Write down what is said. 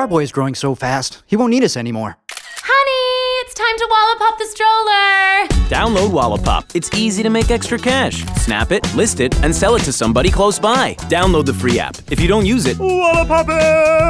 Our boy is growing so fast, he won't need us anymore. Honey, it's time to Wallapop the stroller. Download Wallapop. It's easy to make extra cash. Snap it, list it, and sell it to somebody close by. Download the free app. If you don't use it, Wallapop it!